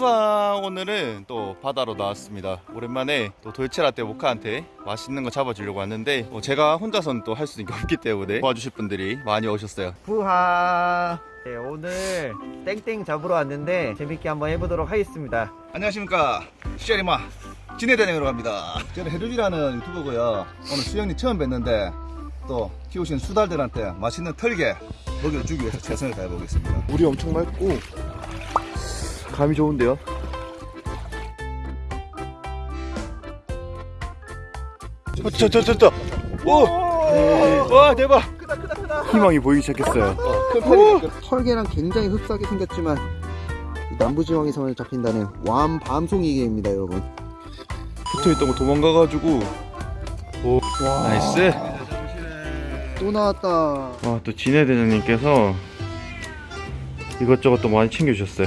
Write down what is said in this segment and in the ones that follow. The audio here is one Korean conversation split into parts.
수아 오늘은 또 바다로 나왔습니다. 오랜만에 또 돌체라떼 모카한테 맛있는 거 잡아주려고 왔는데 어, 제가 혼자서는 또 할 수 있는 게 없기 때문에 도와주실 분들이 많이 오셨어요. 부하! 네, 오늘 땡땡 잡으러 왔는데 재밌게 한번 해보도록 하겠습니다. 안녕하십니까. 시절이마 진해대행으로 갑니다. 저는 해루지라는 유튜버고요. 오늘 수영님 처음 뵀는데 또 키우신 수달들한테 맛있는 털개 먹이를 주기 위해서 최선을 다해보겠습니다. 물이 엄청 맑고 감이 좋은데요? 저저 저저. 오! 와 대박! 희망이 보이기 시작했어요. 큰 털개 털개랑 굉장히 흡사하게 생겼지만 남부지방에서만 잡힌다는 완 밤송이개입니다 여러분. 붙어있던 거 도망가가지고. 오 나이스. 또 나왔다. 와또 진해 대장님께서 이것저것 또 많이 챙겨주셨어요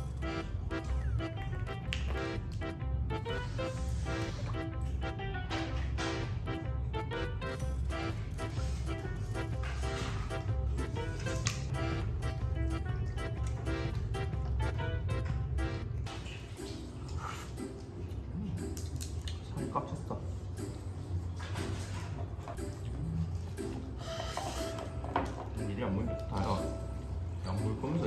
일이 안 보이면 다야 안 보일 거면서